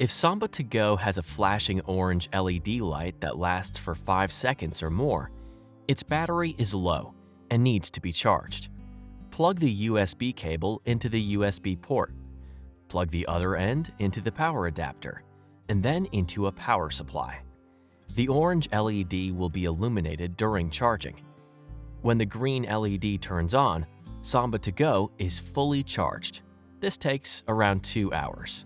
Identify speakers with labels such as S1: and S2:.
S1: If Samba to Go has a flashing orange LED light that lasts for 5 seconds or more, its battery is low and needs to be charged. Plug the USB cable into the USB port. Plug the other end into the power adapter, and then into a power supply. The orange LED will be illuminated during charging. When the green LED turns on, Samba to Go is fully charged. This takes around 2 hours.